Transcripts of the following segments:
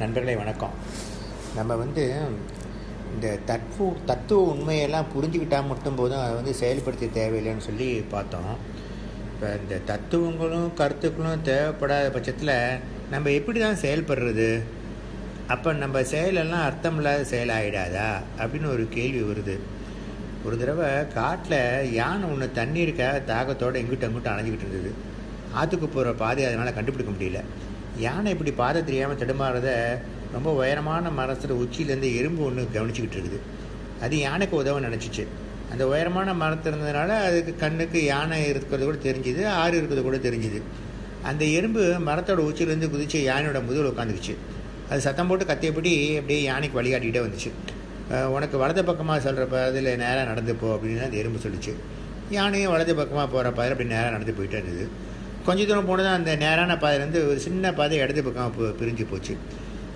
நண்பர்களே வணக்கம். நம்ம வந்து இந்த தத்துவ தத்துவ உண்மையெல்லாம் புரிஞ்சுக்கிட்டால் மட்டும் போதும் அதை வந்து செயல்படுத்த தேவையில்லைன்னு சொல்லி பார்த்தோம். இப்போ இந்த தத்துவங்களும் கருத்துக்களும் தேவைப்படாத பட்சத்தில் நம்ம எப்படி தான் செயல்படுறது? அப்போ நம்ம செயலெல்லாம் அர்த்தம் இல்லாத செயல் ஆகிடாதா அப்படின்னு ஒரு கேள்வி வருது. ஒரு தடவை காட்டில் யானை ஒன்று தண்ணீருக்காக தாகத்தோடு எங்கிட்ட அங்கிட்ட அணைஞ்சிக்கிட்டு இருந்தது. ஆற்றுக்கு போகிற பாதை அதனால் கண்டுபிடிக்க முடியல. யானை இப்படி பாதை தெரியாமல் தடுமாறத ரொம்ப உயரமான மரத்தில் உச்சியிலேருந்து எறும்பு ஒன்று கவனிச்சிக்கிட்டு இருக்குது. அது யானைக்கு உதவ நினச்சிச்சு. அந்த உயரமான மரத்தில் இருந்ததுனால அதுக்கு கண்ணுக்கு யானை இருக்கிறது கூட தெரிஞ்சுது ஆறு இருக்கிறது கூட தெரிஞ்சுது. அந்த எறும்பு மரத்தோட உச்சியிலேருந்து குதிச்சு யானையோட முதுகில் உட்காந்துக்குச்சு அது சத்தம் போட்டு கத்தியபடி அப்படியே யானைக்கு வழிகாட்டிகிட்டே வந்துச்சு. உனக்கு வலது பக்கமாக சொல்கிற பாதையில் நேராக நடந்து போ அப்படின்னு அந்த எறும்பு சொல்லிச்சு. யானையும் வலது பக்கமாக போகிற பாதையில் அப்படி நேராக நடந்து போயிட்டே இருந்தது. கொஞ்ச தூரம் போனதும் அந்த நேரான பாதையிலேருந்து ஒரு சின்ன பாதை இடது பக்கம் போ பிரிஞ்சு போச்சு.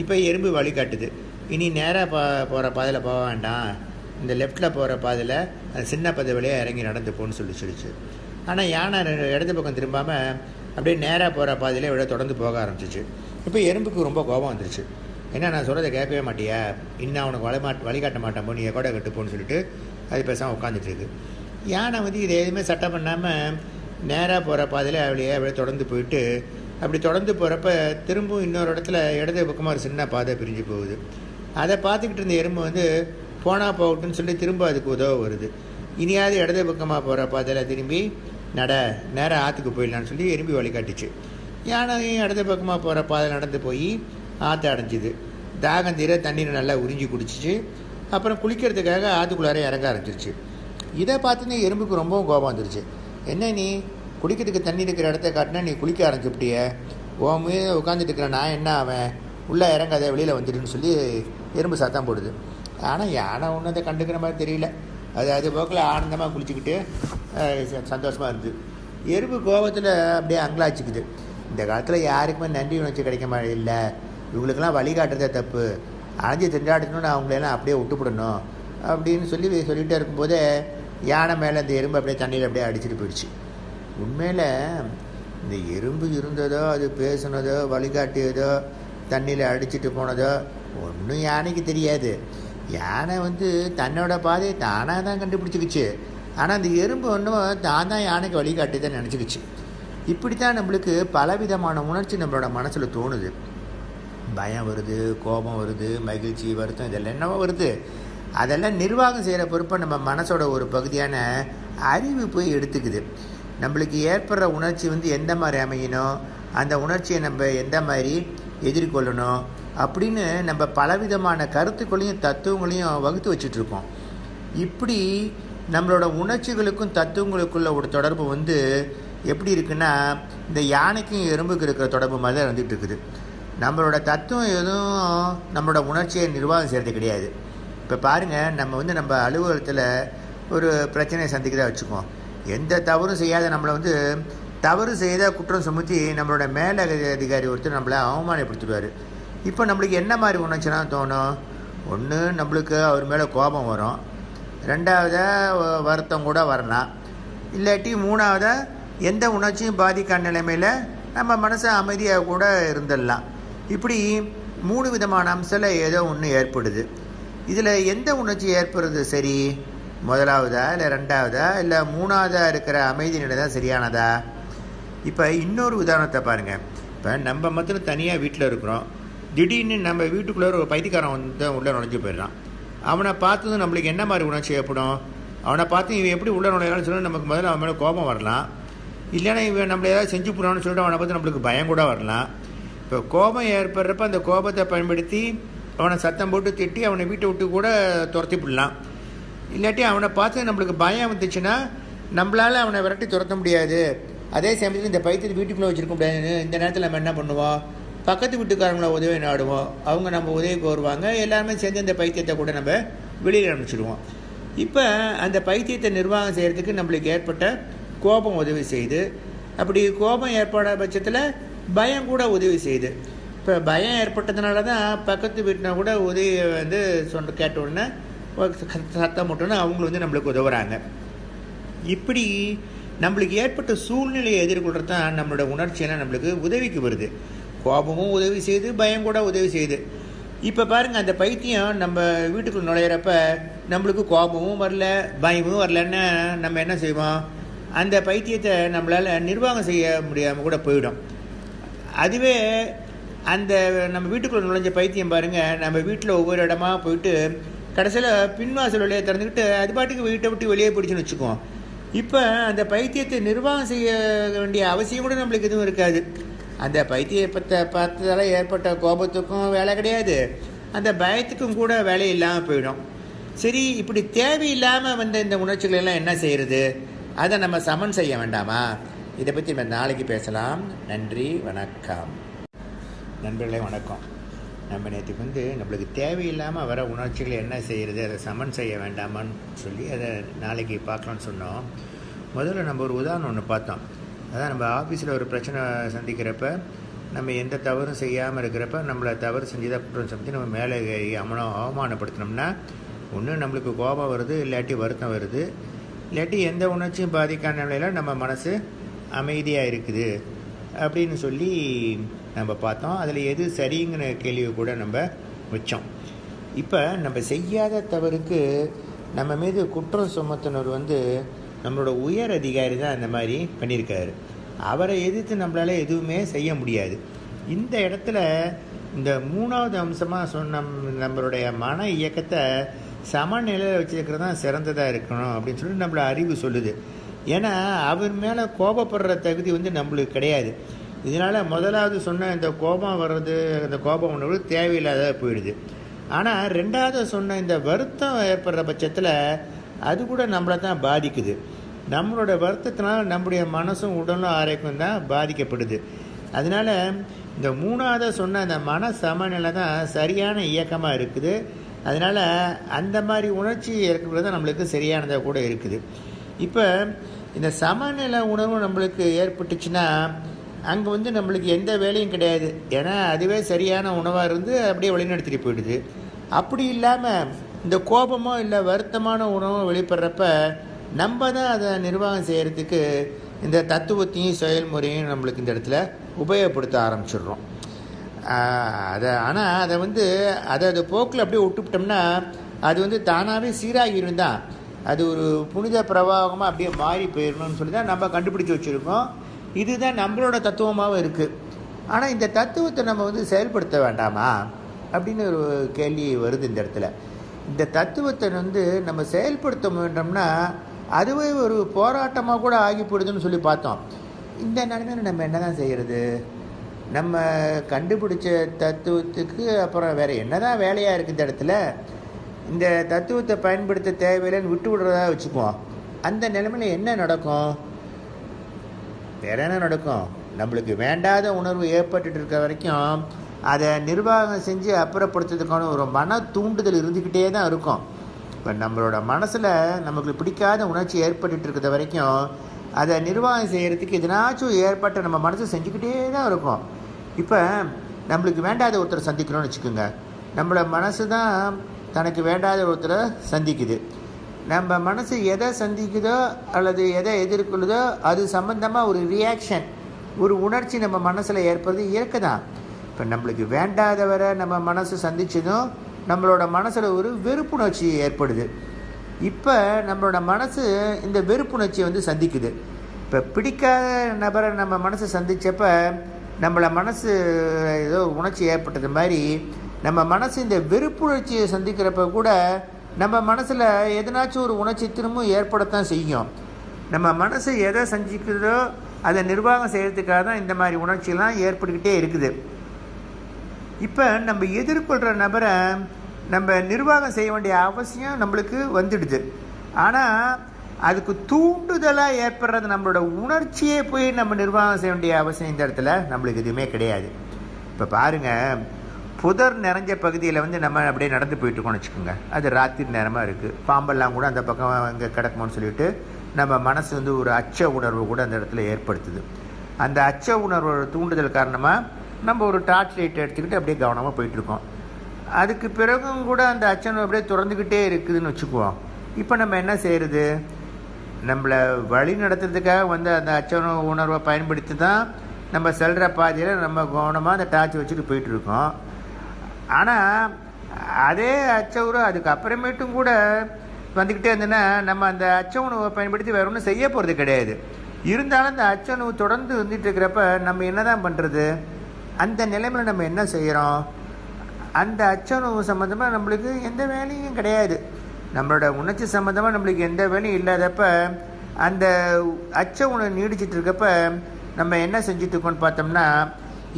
இப்போ எறும்பு வழி காட்டுது. இனி நேராக பா போகிற பாதையில் போக வேண்டாம். இந்த லெஃப்ட்டில் போகிற பாதையில் அந்த சின்ன பாதை வழியாக இறங்கி நடந்து போன்னு சொல்லி சொல்லிச்சு. ஆனால் யானை இடது பக்கம் திரும்பாமல் அப்படியே நேராக போகிற பாதையில் விட தொடர்ந்து போக ஆரம்பிச்சிச்சு. இப்போ எறும்புக்கு ரொம்ப கோபம் வந்துருச்சு. என்ன நான் சொல்கிறத கேட்கவே மாட்டியா? இன்னும் அவனுக்கு வழி மாட் வழிகாட்ட மாட்டான் போ நீ கூட கட்டுப்போன்னு சொல்லிட்டு அது பேசாமல் உட்காந்துட்டு இருக்கு. யானை வந்து இதை எதுவுமே சட்டம் பண்ணாமல் நேராக போகிற பாதையில் அப்படியே அப்படியே தொடர்ந்து போயிட்டு அப்படி தொடர்ந்து போகிறப்ப திரும்பவும் இன்னொரு இடத்துல இடது பக்கமாக ஒரு சின்ன பாதை பிரிஞ்சு போகுது. அதை பார்த்துக்கிட்டு இருந்த எறும்பு வந்து போனால் போகட்டும்னு சொல்லி திரும்ப அதுக்கு உதவ வருது. இனியாவது இடது பக்கமாக போகிற பாதையில் திரும்பி நட நேராக ஆற்றுக்கு போயிடலான்னு சொல்லி எறும்பி வழிகாட்டுச்சு. யானையும் இடது பக்கமாக போகிற பாதையில் நடந்து போய் ஆற்று அடைஞ்சிது. தாகம் தீர தண்ணீரை நல்லா உறிஞ்சி குடிச்சிச்சு. அப்புறம் குளிக்கிறதுக்காக ஆற்றுக்குள்ளார இறங்க ஆரம்பிச்சிருச்சு. இதை பார்த்துன்னு எறும்புக்கு ரொம்பவும் கோபம் வந்துருச்சு. என்ன நீ? குடிக்கிறதுக்கு தண்ணி இருக்கிற இடத்த காட்டினா நீ குளிக்க ஆரம்பிச்சுப்பிட்டிய? உன் மீது உட்காந்துட்டு இருக்கிற நான் என்ன அவன் உள்ளே இறங்காத வெளியில் வந்துடுன்னு சொல்லி எறும்பு சத்தம் போடுது. ஆனால் யானை ஒன்றும் அதை கண்டுக்கிற மாதிரி தெரியல. அது அது போக்கில் ஆனந்தமாக குளிச்சுக்கிட்டு சந்தோஷமாக இருந்தது. எறும்பு கோபத்தில் அப்படியே அங்கலாச்சிக்குது இந்த காலத்தில் யாருக்குமே நன்றி உணர்ச்சி கிடைக்க மாதிரி இல்லை. இவங்களுக்கெல்லாம் வழிகாட்டுறதே தப்பு. அணைஞ்சி திண்டாடணும்னு அவங்களெல்லாம் அப்படியே விட்டுப்படணும். அப்படின்னு சொல்லி சொல்லிகிட்டே இருக்கும்போதே யானை மேலே இந்த எறும்பு அப்படியே தண்ணியில் அப்படியே அடிச்சுட்டு போயிடுச்சு. உண்மையில் இந்த எறும்பு இருந்ததோ அது பேசுனதோ வழிகாட்டியதோ தண்ணியில் அடிச்சுட்டு போனதோ ஒன்றும் யானைக்கு தெரியாது. யானை வந்து தன்னோட பாதையை தானாக தான் கண்டுபிடிச்சிக்கிச்சு. ஆனால் அந்த எறும்பு ஒன்றும் தான் தான் யானைக்கு வழிகாட்டிதான் நினச்சிக்கிச்சு. இப்படி தான் நம்மளுக்கு பலவிதமான உணர்ச்சி நம்மளோட மனசில் தோணுது. பயம் வருது கோபம் வருது மகிழ்ச்சி வருத்தம் இதெல்லாம் என்னவோ வருது. அதெல்லாம் நிர்வாகம் செய்கிற பொறுப்பை நம்ம மனசோட ஒரு பகுதியான அறிவு போய் எடுத்துக்குது. நம்மளுக்கு ஏற்படுற உணர்ச்சி வந்து எந்த மாதிரி அமையணும்? அந்த உணர்ச்சியை நம்ம எந்த மாதிரி எதிர்கொள்ளணும்? அப்படின்னு நம்ம பலவிதமான கருத்துக்களையும் தத்துவங்களையும் வகுத்து வச்சிட்ருக்கோம். இப்படி நம்மளோட உணர்ச்சிகளுக்கும் தத்துவங்களுக்குள்ள ஒரு தொடர்பு வந்து எப்படி இருக்குன்னா இந்த யானைக்கும் எறும்புக்கு இருக்கிற தொடர்பு மாதிரி தான் இருந்துகிட்டு இருக்குது. நம்மளோட தத்துவம் எதுவும் நம்மளோட உணர்ச்சியை நிர்வாகம் செய்கிறது கிடையாது. இப்போ பாருங்கள் நம்ம வந்து நம்ம அலுவலகத்தில் ஒரு பிரச்சனையை சந்திக்கிறதா வச்சுக்குவோம். எந்த தவறும் செய்யாத நம்மளை வந்து தவறு செய்த குற்றம் சுமத்தி நம்மளோட மேல அதிகாரி ஒருத்தர் நம்மளை அவமானப்படுத்திடுவார். இப்போ நம்மளுக்கு என்ன மாதிரி உணர்ச்சினா தோணும்? ஒன்று நம்மளுக்கு அவர் மேலே கோபம் வரும். ரெண்டாவதாக வருத்தம் கூட வரலாம். இல்லாட்டி மூணாவதாக எந்த உணர்ச்சியும் பாதிக்காத நிலைமையில் நம்ம மனசை அமைதியாக கூட இருந்துடலாம். இப்படி மூணு விதமான அம்சத்தில் ஏதோ ஒன்று ஏற்படுது. இதில் எந்த உணர்ச்சி ஏற்படுறது சரி முதலாவதா இல்லை ரெண்டாவதா இல்லை மூணாவதாக இருக்கிற அமைதி நிலை தான் சரியானதா? இப்போ இன்னொரு உதாரணத்தை பாருங்கள் இப்போ நம்ம மாத்திரம் தனியாக வீட்டில் இருக்கிறோம். திடீர்னு நம்ம வீட்டுக்குள்ளே ஒரு பைத்தியக்காரன் வந்து உள்ளே நுழைஞ்சு போயிடுறான். அவனை பார்த்ததும் நம்மளுக்கு என்ன மாதிரி உணர்ச்சி ஏற்படும்? அவனை பார்த்து இவன் எப்படி உள்ளே நுழையிறான்னு சொல்லி நமக்கு முதல்ல அவன் மேலே கோபம் வரலாம். இல்லைன்னா இவன் நம்மளை ஏதாவது செஞ்சு போடான்னு சொல்லிட்டு அவனை பார்த்து நம்மளுக்கு பயம் கூட வரலாம். இப்போ கோபம் ஏற்படுறப்ப அந்த கோபத்தை பயன்படுத்தி அவனை சத்தம் போட்டு திட்டி அவனை வீட்டை விட்டு கூட துரத்தி விடலாம். இல்லாட்டி அவனை பார்த்து நம்மளுக்கு பயம் வந்துச்சுன்னா நம்மளால் அவனை விரட்டி துரத்த முடியாது. அதே சமயத்தில் இந்த பைத்தியத்தை வீட்டுக்குள்ளே வச்சுருக்க முடியாது இந்த நேரத்தில் நம்ம என்ன பண்ணுவோம் பக்கத்து வீட்டுக்காரங்கள உதவி நாடுவோம் அவங்க நம்ம உதவிக்கு வருவாங்க எல்லாருமே சேர்ந்து இந்த பைத்தியத்தை கூட நம்ம வெளியில் அனுப்பிச்சிடுவோம். இப்போ அந்த பைத்தியத்தை நிர்வாகம் செய்கிறதுக்கு நம்மளுக்கு ஏற்பட்ட கோபம் உதவி செய்யுது அப்படி கோபம் ஏற்படாத பட்சத்தில் பயம் கூட உதவி செய்யுது இப்போ பயம் ஏற்பட்டதுனால தான் பக்கத்து வீட்டினா கூட உதவி வந்து சொன்ன கேட்ட உடனே சத்தம் போட்டோன்னா அவங்களும் வந்து நம்மளுக்கு உதவுறாங்க. இப்படி நம்மளுக்கு ஏற்பட்ட சூழ்நிலையை எதிர்கொள்கிறது தான் நம்மளோட உணர்ச்சியெல்லாம் நம்மளுக்கு உதவிக்கு வருது. கோபமும் உதவி செய்யுது பயம் கூட உதவி செய்யுது இப்போ பாருங்கள் அந்த பைத்தியம் நம்ம வீட்டுக்குள்ள நுழையிறப்ப நம்மளுக்கு கோபமும் வரல பயமும் வரலன்னு நம்ம என்ன செய்வோம்? அந்த பைத்தியத்தை நம்மளால் நிர்வாகம் செய்ய முடியாமல் கூட போயிடும். அதுவே அந்த நம்ம வீட்டுக்குள்ளே நுழைஞ்ச பைத்தியம் பாருங்கள் நம்ம வீட்டில் ஒவ்வொரு இடமா போயிட்டு கடைசியில் பின்வாசல் வழியாக திறந்துக்கிட்டு அது பாட்டுக்கு வீட்டை விட்டு வெளியே பிடிச்சுன்னு வச்சுக்குவோம். இப்போ அந்த பைத்தியத்தை நிர்வாகம் செய்ய வேண்டிய அவசியம் கூட நம்மளுக்கு எதுவும் இருக்காது. அந்த பைத்தியத்தை பார்த்ததால ஏற்பட்ட கோபத்துக்கும் வேலை கிடையாது. அந்த பயத்துக்கும் கூட வேலை இல்லாமல் போயிடும். சரி இப்படி தேவையில்லாமல் வந்த இந்த உணர்ச்சிகள் எல்லாம் என்ன செய்கிறது அதை நம்ம சமன் செய்ய வேண்டாமா? இதை பற்றி நம்ம நாளைக்கு பேசலாம். நன்றி வணக்கம். நண்பர்களே வணக்கம். நம்ம நேற்றுக்கு வந்து நம்மளுக்கு தேவையில்லாமல் வர உணர்ச்சிகளை என்ன செய்கிறது அதை சமன் செய்ய வேண்டாமான்னு சொல்லி அதை நாளைக்கு பார்க்கலான்னு சொன்னோம். முதல்ல நம்ம ஒரு உதாரணம் ஒன்று பார்த்தோம். அதான் நம்ம ஆஃபீஸில் ஒரு பிரச்சனை சந்திக்கிறப்ப நம்ம எந்த தவறும் செய்யாமல் இருக்கிறப்ப நம்மளை தவறு செஞ்சுதான் குற்றம் சமைச்சு நம்ம மேலே ஏறி அவனை அவமானப்படுத்தினோம்னா ஒன்று நம்மளுக்கு கோபம் வருது இல்லாட்டி வருத்தம் வருது. இல்லாட்டி எந்த உணர்ச்சியும் பாதிக்காத நிலையில் நம்ம மனசு அமைதியாக இருக்குது அப்படின்னு சொல்லி நம்ம பார்த்தோம். அதில் எது சரிங்கிற கேள்வியை கூட நம்ம வச்சோம். இப்போ நம்ம செய்யாத தவறுக்கு நம்ம மீது குற்றம் சுமத்தினர் வந்து நம்மளோட உயர் அதிகாரி தான் அந்த மாதிரி பண்ணியிருக்காரு. அவரை எதிர்த்து நம்மளால் எதுவுமே செய்ய முடியாது. இந்த இடத்துல இந்த மூணாவது அம்சமாக சொன்ன நம்மளுடைய மன இயக்கத்தை சமநிலையில் வச்சுருக்கிறது தான் சிறந்ததாக இருக்கணும் அப்படின்னு சொல்லிட்டு நம்மளை அறிவு சொல்லுது. ஏன்னா அவர் மேலே கோபப்படுற தகுதி வந்து நம்மளுக்கு கிடையாது. இதனால் முதலாவது சொன்ன இந்த கோபம் வர்றது அந்த கோபம் உணர்வு தேவையில்லாத போயிடுது. ஆனால் ரெண்டாவது சொன்ன இந்த வருத்தம் ஏற்படுற பட்சத்தில் அது கூட நம்மளை தான் பாதிக்குது. நம்மளோட வருத்தத்தினால் நம்முடைய மனசும் உடலும் ஆரோக்கியம் தான் பாதிக்கப்படுது. அதனால் இந்த மூணாவது சொன்ன அந்த மன சமநிலை தான் சரியான இயக்கமாக இருக்குது. அதனால் அந்த மாதிரி உணர்ச்சி இருக்கிறது தான் நம்மளுக்கு சரியானதாக கூட இருக்குது. இப்போ இந்த சமநிலை உணர்வு நம்மளுக்கு ஏற்பட்டுச்சுன்னா அங்கே வந்து நம்மளுக்கு எந்த வேலையும் கிடையாது. ஏன்னா அதுவே சரியான உணவாக இருந்து அப்படியே வழிநடத்திட்டு போயிடுது. அப்படி இல்லாமல் இந்த கோபமோ இல்லை வருத்தமான உணவோ வெளிப்படுறப்ப நம்ம தான் அதை நிர்வாகம் செய்கிறதுக்கு இந்த தத்துவத்தையும் செயல்முறையும் நம்மளுக்கு இந்த இடத்துல உபயோகப்படுத்த ஆரம்பிச்சிடுறோம். அதை ஆனால் அதை வந்து அதை அது போக்கில் அப்படியே விட்டுவிட்டோம்னா அது வந்து தானாகவே சீராகிடும் தான் அது ஒரு புனித பிரவாகமாக அப்படியே மாறி போயிடணும்னு சொல்லி தான் நம்ம கண்டுபிடிச்சி வச்சுருக்கோம். இதுதான் நம்மளோட தத்துவமாகவும் இருக்குது ஆனால் இந்த தத்துவத்தை நம்ம வந்து செயல்படுத்த வேண்டாமா? அப்படின்னு ஒரு கேள்வி வருது இந்த இடத்துல. இந்த தத்துவத்தை வந்து நம்ம செயல்படுத்த வேண்டோம்னா அதுவே ஒரு போராட்டமாக கூட ஆகி போயிடுதுன்னு சொல்லி பார்த்தோம். இந்த நிலைமையில நம்ம என்ன தான் செய்கிறது நம்ம கண்டுபிடிச்ச தத்துவத்துக்கு அப்புறம் வேறு என்ன தான் வேலையாக இருக்குது இந்த இடத்துல? இந்த தத்துவத்தை பயன்படுத்த தேவையில்லைன்னு விட்டு விடுறதா வச்சுக்குவோம். அந்த நிலைமையில் என்ன நடக்கும்? வேற என்ன நடக்கும்? நம்மளுக்கு வேண்டாத உணர்வு ஏற்பட்டுட்டு இருக்க வரைக்கும் அதை நிர்வாகம் செஞ்சு அப்புறப்படுத்துறதுக்கான ஒரு மன தூண்டுதல் இருந்துக்கிட்டே தான் இருக்கும். இப்போ நம்மளோட மனசில் நமக்கு பிடிக்காத உணர்ச்சி ஏற்பட்டுட்டு இருக்கிற வரைக்கும் அதை நிர்வாகம் செய்கிறதுக்கு எதனாச்சும் ஏற்பட்ட நம்ம மனசு செஞ்சுக்கிட்டே தான் இருக்கும். இப்போ நம்மளுக்கு வேண்டாத ஒருத்தரை சந்திக்கணும்னு வச்சுக்கோங்க. நம்மளோட மனசு தான் தனக்கு வேண்டாத ஒருத்தரை சந்திக்குது. நம்ம மனசு எதை சந்திக்குதோ அல்லது எதை எதிர்கொள்ளுதோ அது சம்மந்தமாக ஒரு ரியாக்ஷன் ஒரு உணர்ச்சி நம்ம மனசில் ஏற்படுறது இயற்கை தான் இப்போ நம்மளுக்கு வேண்டாதவரை நம்ம மனசு சந்திச்சதும் நம்மளோட மனசில் ஒரு வெறுப்புணர்ச்சி ஏற்படுது. இப்போ நம்மளோட மனசு இந்த வெறுப்புணர்ச்சியை வந்து சந்திக்குது. இப்போ பிடிக்காத நபரை நம்ம மனசு சந்தித்தப்ப நம்மளை மனசு ஏதோ உணர்ச்சி ஏற்பட்டது மாதிரி நம்ம மனசு இந்த வெறுப்புணர்ச்சியை சந்திக்கிறப்ப கூட நம்ம மனசில் எதனாச்சும் ஒரு உணர்ச்சி திரும்பவும் ஏற்படத்தான் செய்யும். நம்ம மனசு எதை சந்திக்குதோ அதை நிர்வாகம் செய்கிறதுக்காக தான் இந்த மாதிரி உணர்ச்சியெல்லாம் ஏற்பட்டுக்கிட்டே இருக்குது. இப்போ நம்ம எதிர்கொள்கிற நபரை நம்ம நிர்வாகம் செய்ய வேண்டிய அவசியம் நம்மளுக்கு வந்துடுது. ஆனால் அதுக்கு தூண்டுதலாக ஏற்படுறது நம்மளோட உணர்ச்சியே போய் நம்ம நிர்வாகம் செய்ய வேண்டிய அவசியம் இந்த இடத்துல நம்மளுக்கு எதுவுமே கிடையாது. இப்போ பாருங்கள் புதர் நிறைஞ்ச பகுதியில் வந்து நம்ம அப்படியே நடந்து போயிட்டுருக்கோம்னு வச்சுக்கோங்க. அது ராத்திரி நேரமாக இருக்குது பாம்பெல்லாம் கூட அந்த பக்கம் அங்கே கிடக்குமோன்னு சொல்லிட்டு நம்ம மனசு வந்து ஒரு அச்ச உணர்வு கூட அந்த இடத்துல ஏற்படுத்துது. அந்த அச்ச உணர்வோட தூண்டுதல் காரணமாக நம்ம ஒரு டார்ச் லைட் எடுத்துக்கிட்டு அப்படியே கவனமாக போயிட்டுருக்கோம் அதுக்கு பிறகும் கூட அந்த அச்சம் அப்படியே திறந்துக்கிட்டே இருக்குதுன்னு வச்சுக்குவோம். இப்போ நம்ம என்ன செய்கிறது நம்மளை வழி நடத்துறதுக்காக வந்து அந்த அச்ச உணர்வை பயன்படுத்தி தான் நம்ம செல்கிற பாதையில் நம்ம கவனமாக அந்த டார்ச் வச்சுட்டு போயிட்டுருக்கோம் ஆனால் அதே அச்சவுறு அதுக்கு அப்புறமேட்டும் கூட வந்துக்கிட்டே இருந்ததுன்னா நம்ம அந்த அச்ச உணவை பயன்படுத்தி வேற ஒன்றும் செய்ய போகிறது கிடையாது. இருந்தாலும் அந்த அச்ச உணவு தொடர்ந்து வந்துட்டு இருக்கிறப்ப நம்ம என்ன தான் பண்ணுறது அந்த நிலைமையில் நம்ம என்ன செய்கிறோம் அந்த அச்ச உணவு சம்மந்தமாக நம்மளுக்கு எந்த வேலையும் கிடையாது. நம்மளோட உணர்ச்சி சம்மந்தமாக நம்மளுக்கு எந்த வேலையும் இல்லாதப்ப அந்த அச்ச உணவு நீடிச்சிட்டு இருக்கப்ப நம்ம என்ன செஞ்சுட்டு இருக்கோம்னு பார்த்தோம்னா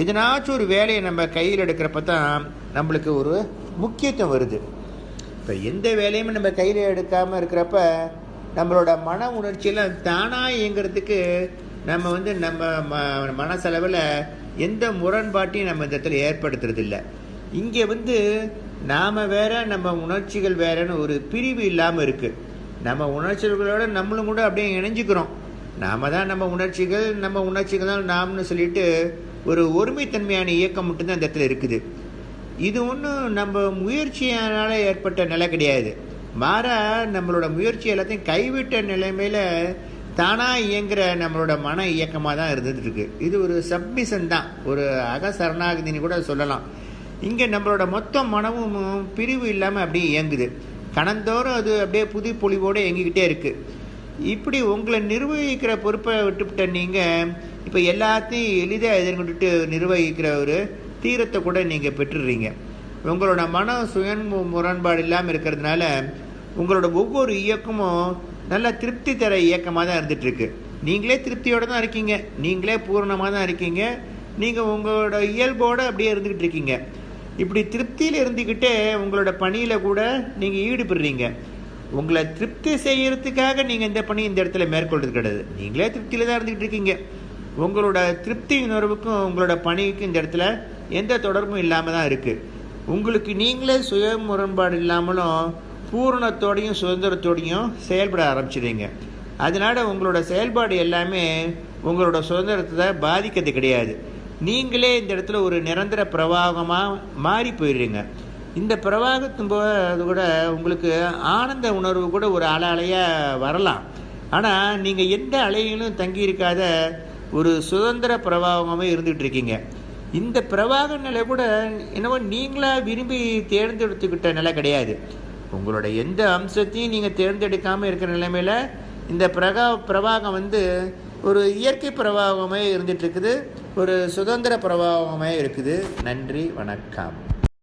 எதனாச்சும் ஒரு வேலையை நம்ம கையில் எடுக்கிறப்ப தான் நம்மளுக்கு ஒரு முக்கியத்துவம் வருது. இப்போ எந்த வேலையும் நம்ம கையில் எடுக்காமல் இருக்கிறப்ப நம்மளோட மன உணர்ச்சியெல்லாம் தானாக இயங்கிறதுக்கு நம்ம வந்து நம்ம ம மனசளவில் எந்த முரண்பாட்டையும் நம்ம இந்த இடத்துல ஏற்படுத்துறதில்ல. இங்கே வந்து நாம் வேற நம்ம உணர்ச்சிகள் வேறன்னு ஒரு பிரிவு இல்லாமல் இருக்குது நம்ம உணர்ச்சிகளோட நம்மளும் கூட அப்படியே இணைஞ்சுக்கிறோம். நாம் தான் நம்ம உணர்ச்சிகள் நம்ம உணர்ச்சிகள் தான் நாம்னு சொல்லிட்டு ஒரு ஒருமைத்தன்மையான இயக்கம் மட்டும்தான் இந்த இடத்துல இருக்குது. இது ஒன்றும் நம்ம முயற்சியால் ஏற்பட்ட நிலை கிடையாது. மாற நம்மளோட முயற்சி எல்லாத்தையும் கைவிட்ட நிலைமையில் தானாக இயங்குகிற நம்மளோட மன இயக்கமாக தான் இருந்துகிட்ருக்கு. இது ஒரு சப்மிஷன் தான். ஒரு அகசரணாகதின்னு கூட சொல்லலாம். இங்கே நம்மளோட மொத்த மனமும் பிரிவு இல்லாமல் அப்படியே இயங்குது. கணந்தோறும் அது அப்படியே புது பொலிவோடு இயங்கிக்கிட்டே இருக்குது இப்படி உங்களை நிர்வகிக்கிற பொறுப்பை விட்டுவிட்ட நீங்கள் இப்போ எல்லாத்தையும் எளிதாக எதிர்கொண்டுட்டு நிர்வகிக்கிற ஒரு தீரத்தை கூட நீங்கள் பெற்றுடுறீங்க உங்களோட மன சுயன் முரண்பாடு இல்லாமல் இருக்கிறதுனால உங்களோட ஒவ்வொரு இயக்கமும் நல்ல திருப்தி தர இயக்கமாக தான் இருந்துகிட்ருக்கு நீங்களே திருப்தியோடு தான் இருக்கீங்க. நீங்களே பூரணமாக தான் இருக்கீங்க. நீங்கள் உங்களோட இயல்போடு அப்படியே இருந்துக்கிட்டு இருக்கீங்க. இப்படி திருப்தியில் இருந்துக்கிட்டே உங்களோட பணியில் கூட நீங்கள் ஈடுபடுறீங்க. உங்களை திருப்தி செய்கிறதுக்காக நீங்கள் இந்த பணி இந்த இடத்துல மேற்கொள்வது கிடையாது. நீங்களே திருப்தியில் தான் இருந்துக்கிட்டு இருக்கீங்க. உங்களோட திருப்தி உணர்வுக்கும் உங்களோட பணிக்கும் இந்த இடத்துல எந்த தொடர்பும் இல்லாமல் தான் இருக்குது உங்களுக்கு நீங்களே சுய முரண்பாடு இல்லாமலும் பூரணத்தோடையும் சுதந்திரத்தோடையும் செயல்பட ஆரம்பிச்சிடுங்க அதனால் உங்களோட செயல்பாடு எல்லாமே உங்களோட சுதந்திரத்தை பாதிக்கிறது கிடையாது. நீங்களே இந்த இடத்துல ஒரு நிரந்தர பிரவாகமாக மாறி போயிடுறீங்க. இந்த பிரவாகத்தின் போது கூட உங்களுக்கு ஆனந்த உணர்வு கூட ஒரு அலை அலையாக வரலாம். ஆனால் நீங்கள் எந்த அலையிலும் தங்கி இருக்காத ஒரு சுதந்திர பிரவாகமாகவே இருந்துகிட்டு இருக்கீங்க. இந்த பிரவாக நிலை கூட என்னவோ நீங்களாக விரும்பி தேர்ந்தெடுத்துக்கிட்ட நிலை கிடையாது. உங்களோட எந்த அம்சத்தையும் நீங்கள் தேர்ந்தெடுக்காமல் இருக்கிற நிலைமையில் இந்த பிரகா பிரவாகம் வந்து ஒரு இயற்கை பிரவாகமே இருந்துகிட்ருக்குது ஒரு சுதந்திர பிரவாகமே இருக்குது. நன்றி வணக்கம்.